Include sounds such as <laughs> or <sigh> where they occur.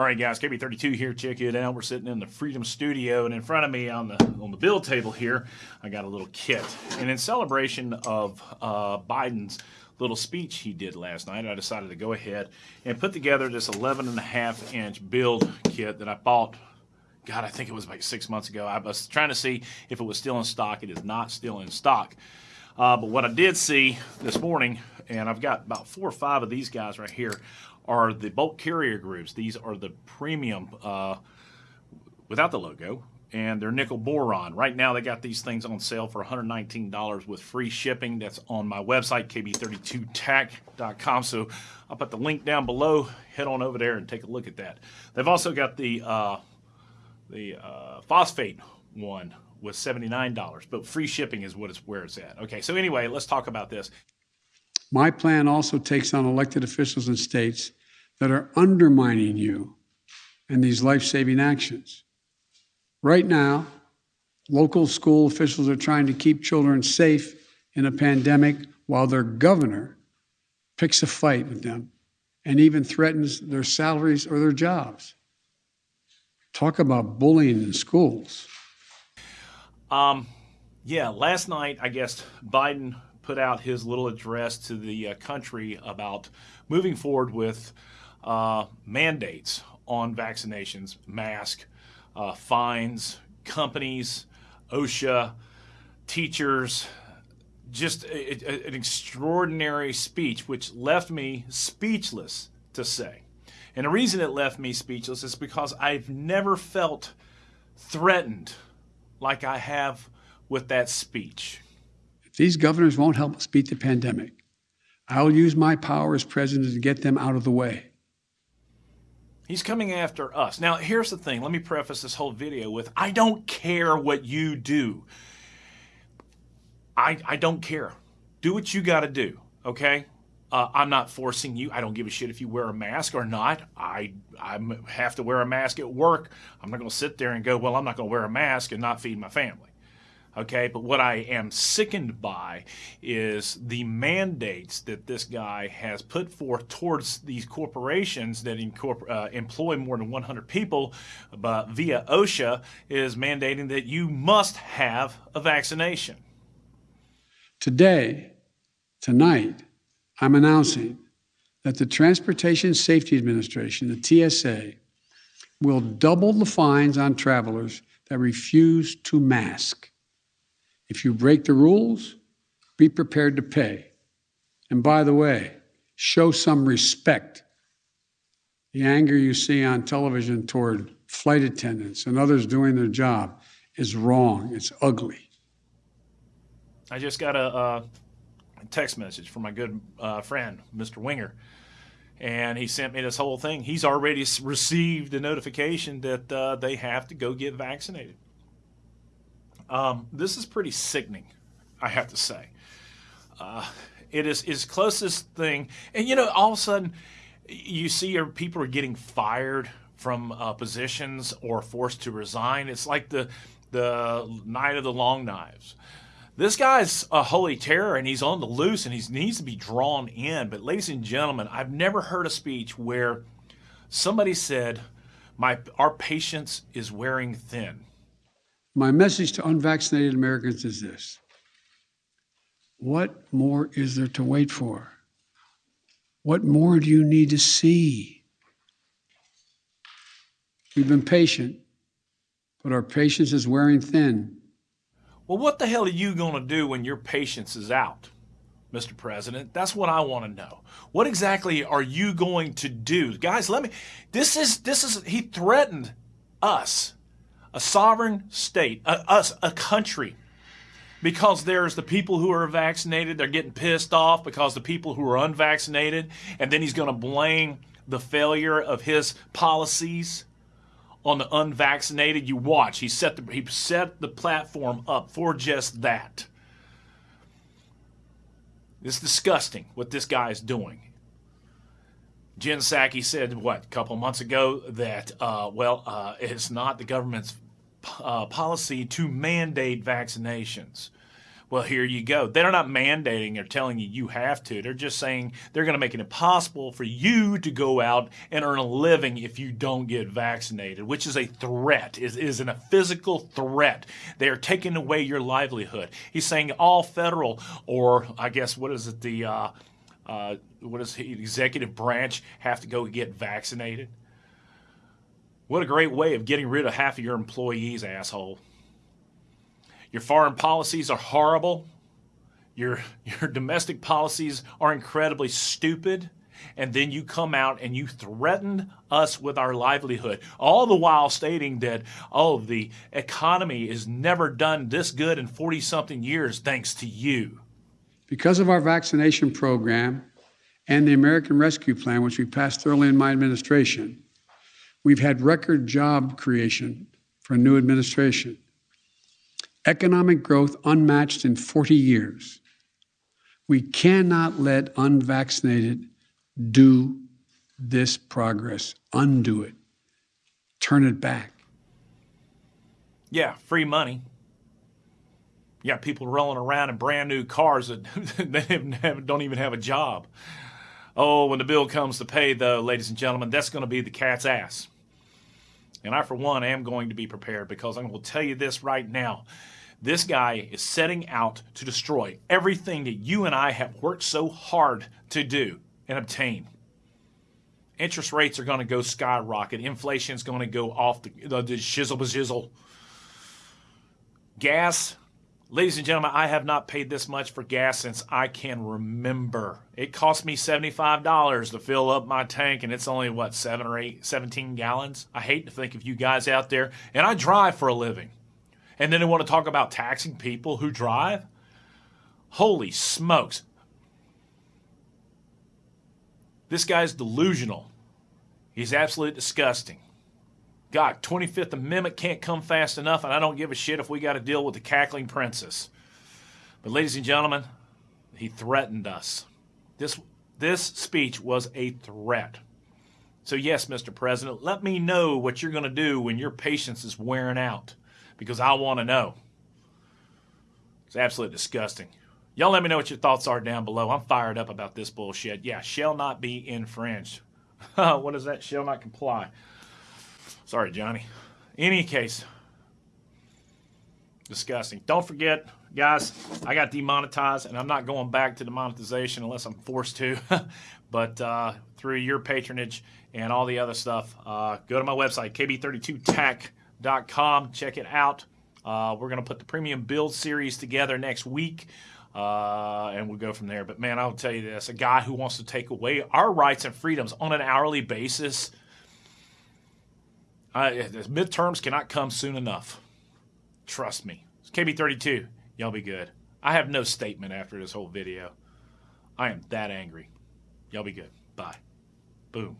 All right, guys, KB32 here. Check it out. We're sitting in the Freedom Studio, and in front of me on the on the build table here, I got a little kit. And in celebration of uh, Biden's little speech he did last night, I decided to go ahead and put together this 11 and a half inch build kit that I bought. God, I think it was like six months ago. I was trying to see if it was still in stock. It is not still in stock. Uh, but what I did see this morning, and I've got about four or five of these guys right here, are the bolt carrier groups. These are the premium uh, without the logo, and they're nickel boron. Right now, they got these things on sale for $119 with free shipping. That's on my website, kb32tac.com. So I'll put the link down below. Head on over there and take a look at that. They've also got the uh, the uh, phosphate one with $79, but free shipping is what it's where it's at. Okay, so anyway, let's talk about this. My plan also takes on elected officials in states that are undermining you and these life saving actions. Right now, local school officials are trying to keep children safe in a pandemic while their governor picks a fight with them and even threatens their salaries or their jobs. Talk about bullying in schools. Um, yeah, last night, I guess Biden put out his little address to the uh, country about moving forward with uh, mandates on vaccinations, mask, uh, fines, companies, OSHA, teachers, just a, a, an extraordinary speech, which left me speechless to say. And the reason it left me speechless is because I've never felt threatened like I have with that speech. If these governors won't help us beat the pandemic, I'll use my power as president to get them out of the way. He's coming after us. Now, here's the thing. Let me preface this whole video with I don't care what you do. I, I don't care. Do what you got to do, okay? Uh, I'm not forcing you. I don't give a shit if you wear a mask or not. I I have to wear a mask at work. I'm not going to sit there and go, well, I'm not going to wear a mask and not feed my family. Okay, but what I am sickened by is the mandates that this guy has put forth towards these corporations that uh, employ more than 100 people, but via OSHA is mandating that you must have a vaccination. Today, tonight, I'm announcing that the Transportation Safety Administration, the TSA, will double the fines on travelers that refuse to mask. If you break the rules, be prepared to pay. And by the way, show some respect. The anger you see on television toward flight attendants and others doing their job is wrong. It's ugly. I just got a, a text message from my good uh, friend, Mr. Winger, and he sent me this whole thing. He's already received a notification that uh, they have to go get vaccinated. Um, this is pretty sickening, I have to say. Uh, it is his closest thing, and you know, all of a sudden, you see people are getting fired from uh, positions or forced to resign. It's like the the night of the long knives. This guy's a holy terror and he's on the loose and he needs to be drawn in. But, ladies and gentlemen, I've never heard a speech where somebody said, My, Our patience is wearing thin. My message to unvaccinated Americans is this What more is there to wait for? What more do you need to see? We've been patient, but our patience is wearing thin. Well, what the hell are you going to do when your patience is out, Mr. President? That's what I want to know. What exactly are you going to do? Guys, let me This is this is he threatened us a sovereign state, a, us, a country, because there's the people who are vaccinated, they're getting pissed off because the people who are unvaccinated, and then he's going to blame the failure of his policies on the unvaccinated. You watch, he set the he set the platform up for just that. It's disgusting what this guy is doing. Jen Psaki said, what, a couple months ago, that, uh, well, uh, it's not the government's uh, policy to mandate vaccinations. Well, here you go. They're not mandating or telling you you have to. They're just saying they're going to make it impossible for you to go out and earn a living if you don't get vaccinated, which is a threat, is, is a physical threat. They are taking away your livelihood. He's saying all federal, or I guess, what is it, the, uh, uh, what is the executive branch have to go get vaccinated? What a great way of getting rid of half of your employees, asshole. Your foreign policies are horrible. Your, your domestic policies are incredibly stupid. And then you come out and you threaten us with our livelihood, all the while stating that, oh, the economy is never done this good in 40 something years thanks to you. Because of our vaccination program and the American Rescue Plan, which we passed early in my administration, we've had record job creation for a new administration economic growth unmatched in 40 years. We cannot let unvaccinated do this progress, undo it, turn it back. Yeah, free money. You got people rolling around in brand new cars that <laughs> they don't even have a job. Oh, when the bill comes to pay, though, ladies and gentlemen, that's going to be the cat's ass. And I, for one, am going to be prepared because I'm going to tell you this right now. This guy is setting out to destroy everything that you and I have worked so hard to do and obtain. Interest rates are going to go skyrocket. Inflation is going to go off the, the, the shizzle shizzle. Gas, ladies and gentlemen, I have not paid this much for gas since I can remember. It cost me $75 to fill up my tank, and it's only, what, 7 or 8, 17 gallons? I hate to think of you guys out there, and I drive for a living. And then they want to talk about taxing people who drive? Holy smokes. This guy's delusional. He's absolutely disgusting. God, 25th Amendment can't come fast enough, and I don't give a shit if we got to deal with the cackling princess. But, ladies and gentlemen, he threatened us. This, this speech was a threat. So, yes, Mr. President, let me know what you're going to do when your patience is wearing out because I want to know. It's absolutely disgusting. Y'all let me know what your thoughts are down below. I'm fired up about this bullshit. Yeah, shall not be infringed. <laughs> what is that? Shall not comply. Sorry, Johnny. Any case, disgusting. Don't forget, guys, I got demonetized, and I'm not going back to the monetization unless I'm forced to. <laughs> but uh, through your patronage and all the other stuff, uh, go to my website, kb32tech.com. Check it out. Uh, we're going to put the premium build series together next week. Uh, and we'll go from there. But man, I'll tell you this a guy who wants to take away our rights and freedoms on an hourly basis, midterms cannot come soon enough. Trust me. It's KB32. Y'all be good. I have no statement after this whole video. I am that angry. Y'all be good. Bye. Boom.